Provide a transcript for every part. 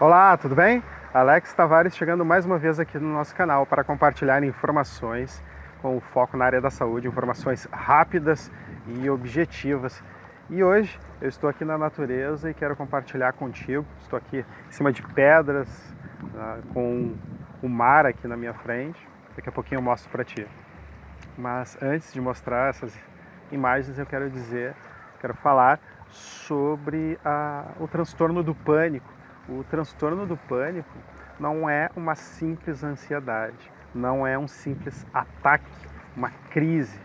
Olá, tudo bem? Alex Tavares chegando mais uma vez aqui no nosso canal para compartilhar informações com foco na área da saúde, informações rápidas e objetivas. E hoje eu estou aqui na natureza e quero compartilhar contigo. Estou aqui em cima de pedras, uh, com o mar aqui na minha frente. Daqui a pouquinho eu mostro para ti. Mas antes de mostrar essas imagens, eu quero dizer, quero falar sobre a, o transtorno do pânico o transtorno do pânico não é uma simples ansiedade, não é um simples ataque, uma crise.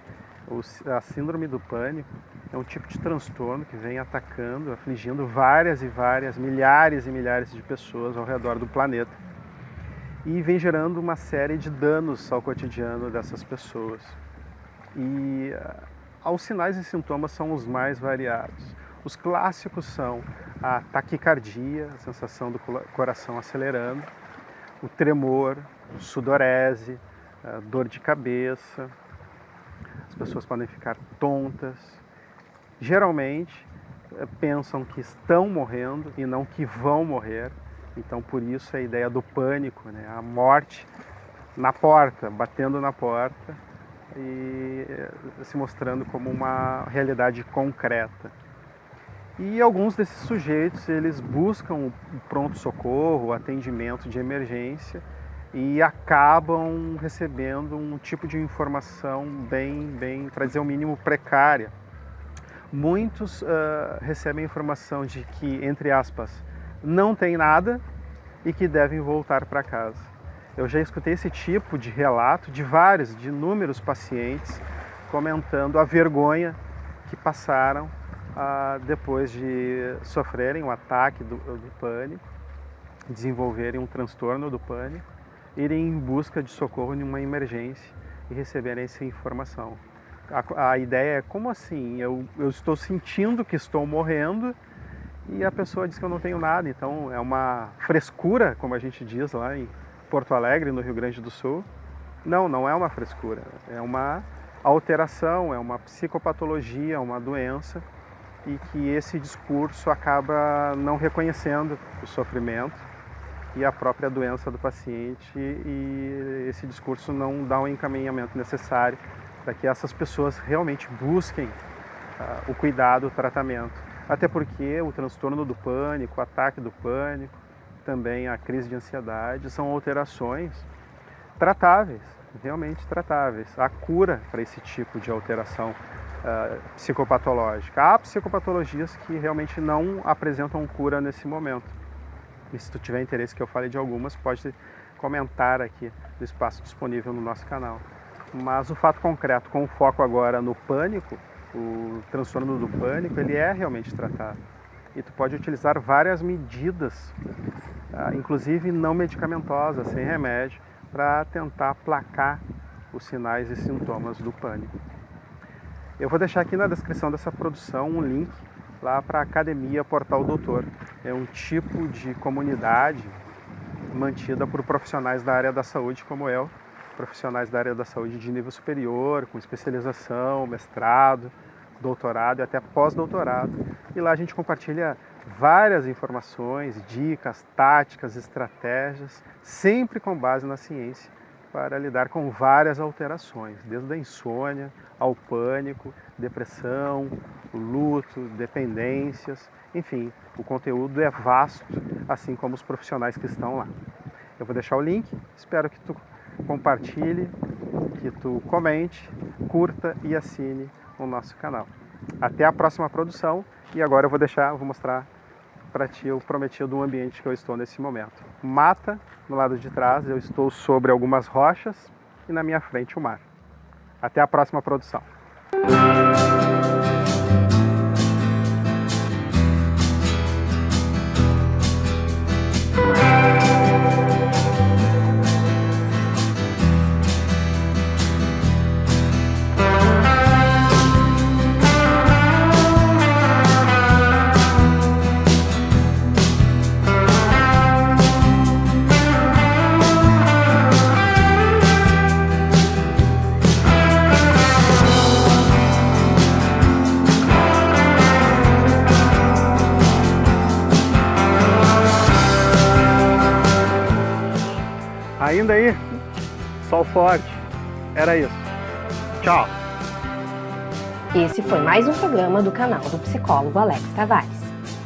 A síndrome do pânico é um tipo de transtorno que vem atacando, afligindo várias e várias, milhares e milhares de pessoas ao redor do planeta e vem gerando uma série de danos ao cotidiano dessas pessoas. E ah, os sinais e sintomas são os mais variados. Os clássicos são a taquicardia, a sensação do coração acelerando, o tremor, sudorese, dor de cabeça, as pessoas podem ficar tontas. Geralmente eh, pensam que estão morrendo e não que vão morrer, então por isso a ideia do pânico, né? a morte na porta, batendo na porta e eh, se mostrando como uma realidade concreta. E alguns desses sujeitos, eles buscam o pronto-socorro, atendimento de emergência e acabam recebendo um tipo de informação bem, bem para dizer o mínimo, precária. Muitos uh, recebem informação de que, entre aspas, não tem nada e que devem voltar para casa. Eu já escutei esse tipo de relato de vários, de inúmeros pacientes comentando a vergonha que passaram ah, depois de sofrerem um ataque do, do pânico, desenvolverem um transtorno do pânico, irem em busca de socorro em uma emergência e receberem essa informação. A, a ideia é como assim? Eu, eu estou sentindo que estou morrendo e a pessoa diz que eu não tenho nada. Então é uma frescura, como a gente diz lá em Porto Alegre, no Rio Grande do Sul. Não, não é uma frescura, é uma alteração, é uma psicopatologia, uma doença e que esse discurso acaba não reconhecendo o sofrimento e a própria doença do paciente e esse discurso não dá o encaminhamento necessário para que essas pessoas realmente busquem uh, o cuidado, o tratamento. Até porque o transtorno do pânico, o ataque do pânico, também a crise de ansiedade são alterações tratáveis, realmente tratáveis. Há cura para esse tipo de alteração uh, psicopatológica. Há psicopatologias que realmente não apresentam cura nesse momento. E se tu tiver interesse que eu fale de algumas, pode comentar aqui no espaço disponível no nosso canal. Mas o fato concreto, com o foco agora no pânico, o transtorno do pânico, ele é realmente tratado. E tu pode utilizar várias medidas, uh, inclusive não medicamentosas, sem remédio, para tentar aplacar os sinais e sintomas do pânico. Eu vou deixar aqui na descrição dessa produção um link lá para a Academia Portal Doutor. É um tipo de comunidade mantida por profissionais da área da saúde como eu, profissionais da área da saúde de nível superior, com especialização, mestrado, doutorado e até pós-doutorado. E lá a gente compartilha várias informações, dicas, táticas, estratégias, sempre com base na ciência para lidar com várias alterações, desde a insônia ao pânico, depressão, luto, dependências, enfim, o conteúdo é vasto, assim como os profissionais que estão lá. Eu vou deixar o link, espero que tu compartilhe, que tu comente, curta e assine o nosso canal. Até a próxima produção e agora eu vou deixar, vou mostrar para ti o prometido do ambiente que eu estou nesse momento. Mata no lado de trás, eu estou sobre algumas rochas e na minha frente o mar. Até a próxima produção. Ainda aí, sol forte. Era isso. Tchau. Esse foi mais um programa do canal do psicólogo Alex Tavares.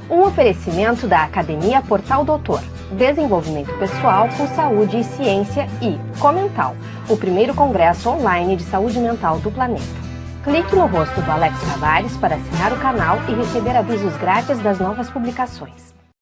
Um oferecimento da Academia Portal Doutor, Desenvolvimento Pessoal com Saúde e Ciência e Comental, o primeiro congresso online de saúde mental do planeta. Clique no rosto do Alex Tavares para assinar o canal e receber avisos grátis das novas publicações.